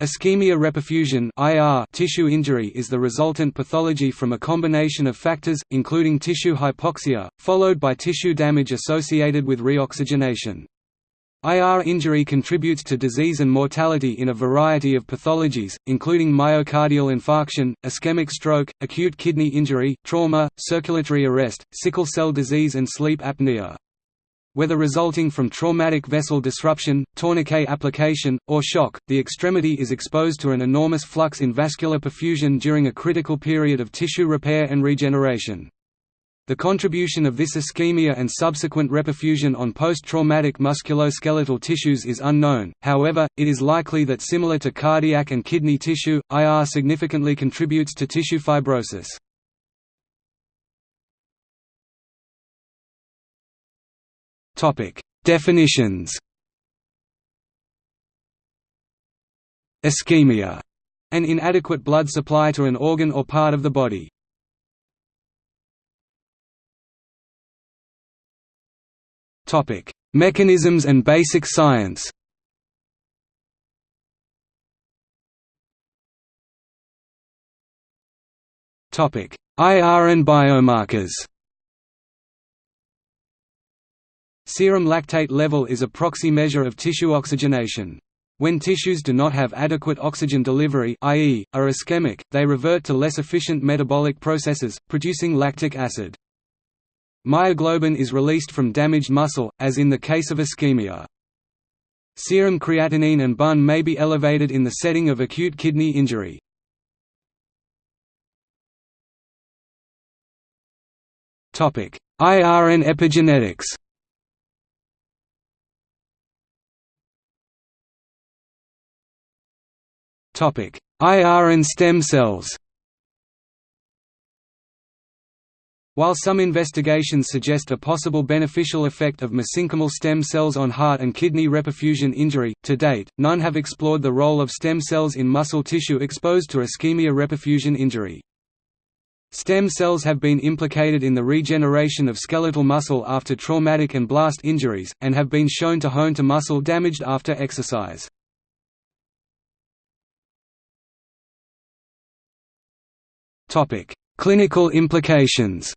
Ischemia reperfusion (IR) tissue injury is the resultant pathology from a combination of factors, including tissue hypoxia, followed by tissue damage associated with reoxygenation. IR injury contributes to disease and mortality in a variety of pathologies, including myocardial infarction, ischemic stroke, acute kidney injury, trauma, circulatory arrest, sickle cell disease and sleep apnea whether resulting from traumatic vessel disruption, tourniquet application, or shock, the extremity is exposed to an enormous flux in vascular perfusion during a critical period of tissue repair and regeneration. The contribution of this ischemia and subsequent reperfusion on post-traumatic musculoskeletal tissues is unknown, however, it is likely that similar to cardiac and kidney tissue, IR significantly contributes to tissue fibrosis. Topic: Definitions. Ischemia, an inadequate blood supply to an organ or part of the body. Topic: Mechanisms and basic science. Topic: IR and biomarkers. Serum lactate level is a proxy measure of tissue oxygenation. When tissues do not have adequate oxygen delivery i.e., are ischemic, they revert to less efficient metabolic processes, producing lactic acid. Myoglobin is released from damaged muscle, as in the case of ischemia. Serum creatinine and BUN may be elevated in the setting of acute kidney injury. IR and epigenetics IR and stem cells While some investigations suggest a possible beneficial effect of mesenchymal stem cells on heart and kidney reperfusion injury, to date, none have explored the role of stem cells in muscle tissue exposed to ischemia reperfusion injury. Stem cells have been implicated in the regeneration of skeletal muscle after traumatic and blast injuries, and have been shown to hone to muscle damaged after exercise. Topic: Clinical implications.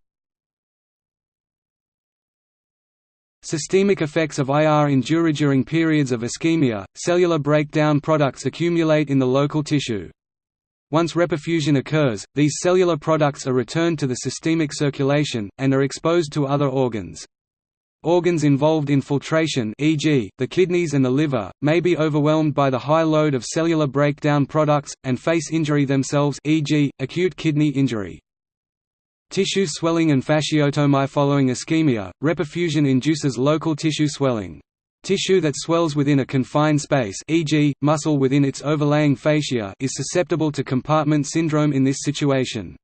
Systemic effects of IR endure during periods of ischemia. Cellular breakdown products accumulate in the local tissue. Once reperfusion occurs, these cellular products are returned to the systemic circulation, and are exposed to other organs. Organs involved in filtration e.g., the kidneys and the liver, may be overwhelmed by the high load of cellular breakdown products, and face injury themselves e.g., acute kidney injury. Tissue swelling and fasciotomy Following ischemia, reperfusion induces local tissue swelling. Tissue that swells within a confined space e.g., muscle within its overlaying fascia is susceptible to compartment syndrome in this situation.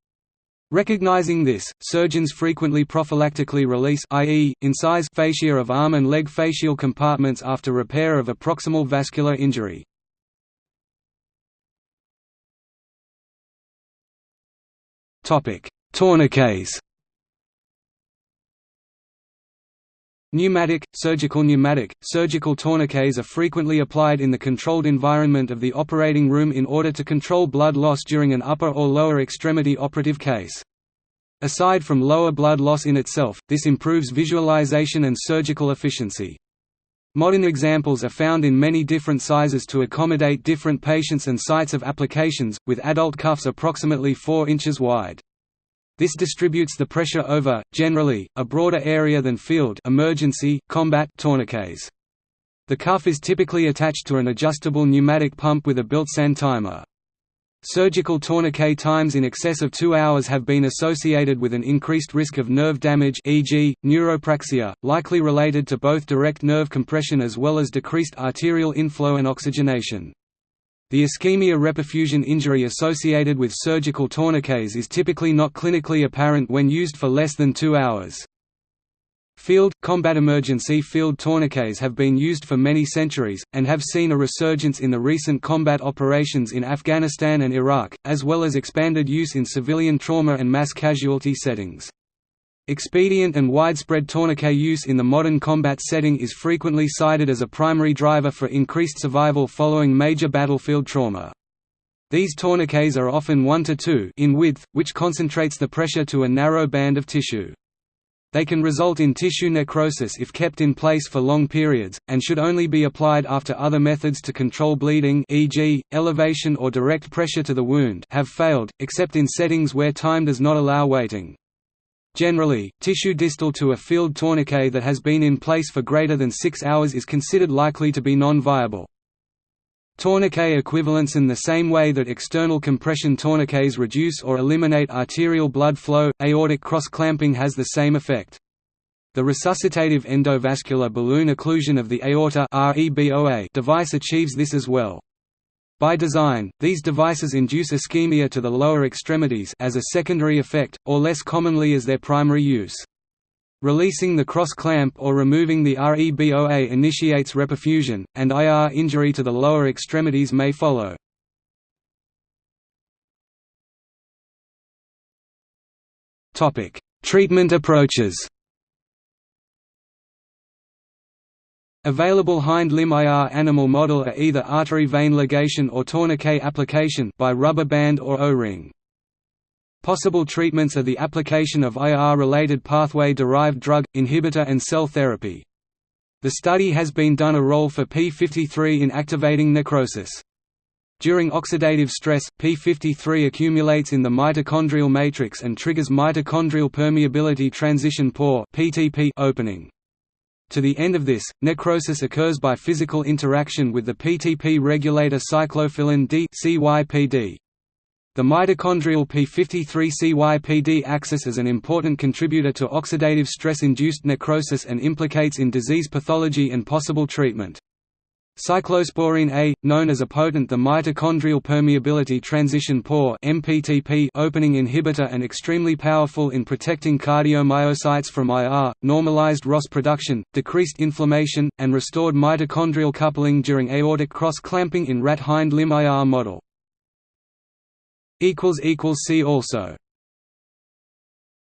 Recognizing this, surgeons frequently prophylactically release i.e., incise fascia of arm and leg fascial compartments after repair of a proximal vascular injury. Tourniquets Pneumatic, surgical pneumatic, surgical tourniquets are frequently applied in the controlled environment of the operating room in order to control blood loss during an upper or lower extremity operative case. Aside from lower blood loss in itself, this improves visualization and surgical efficiency. Modern examples are found in many different sizes to accommodate different patients and sites of applications, with adult cuffs approximately 4 inches wide. This distributes the pressure over, generally, a broader area than field emergency, combat tourniquets. The cuff is typically attached to an adjustable pneumatic pump with a built-in timer. Surgical tourniquet times in excess of two hours have been associated with an increased risk of nerve damage e.g., neuropraxia, likely related to both direct nerve compression as well as decreased arterial inflow and oxygenation. The ischemia reperfusion injury associated with surgical tourniquets is typically not clinically apparent when used for less than two hours. Field, combat emergency field tourniquets have been used for many centuries, and have seen a resurgence in the recent combat operations in Afghanistan and Iraq, as well as expanded use in civilian trauma and mass casualty settings. Expedient and widespread tourniquet use in the modern combat setting is frequently cited as a primary driver for increased survival following major battlefield trauma. These tourniquets are often 1 to 2 in width, which concentrates the pressure to a narrow band of tissue. They can result in tissue necrosis if kept in place for long periods, and should only be applied after other methods to control bleeding e.g., elevation or direct pressure to the wound have failed, except in settings where time does not allow waiting. Generally, tissue distal to a field tourniquet that has been in place for greater than 6 hours is considered likely to be non-viable. Tourniquet equivalents in the same way that external compression tourniquets reduce or eliminate arterial blood flow, aortic cross-clamping has the same effect. The resuscitative endovascular balloon occlusion of the aorta device achieves this as well. By design, these devices induce ischemia to the lower extremities as a secondary effect, or less commonly as their primary use. Releasing the cross-clamp or removing the REBOA initiates reperfusion, and IR injury to the lower extremities may follow. Treatment approaches Available hind limb IR animal model are either artery vein ligation or tourniquet application by rubber band or O-ring. Possible treatments are the application of IR-related pathway-derived drug, inhibitor and cell therapy. The study has been done a role for p53 in activating necrosis. During oxidative stress, p53 accumulates in the mitochondrial matrix and triggers mitochondrial permeability transition pore opening. To the end of this, necrosis occurs by physical interaction with the PTP regulator cyclophilin D CYPD. The mitochondrial p53-CYPD axis is an important contributor to oxidative stress-induced necrosis and implicates in disease pathology and possible treatment. Cyclosporine A, known as a potent the mitochondrial permeability transition pore (MPTP) opening inhibitor and extremely powerful in protecting cardiomyocytes from IR, normalized ROS production, decreased inflammation, and restored mitochondrial coupling during aortic cross-clamping in rat hind limb IR model. See also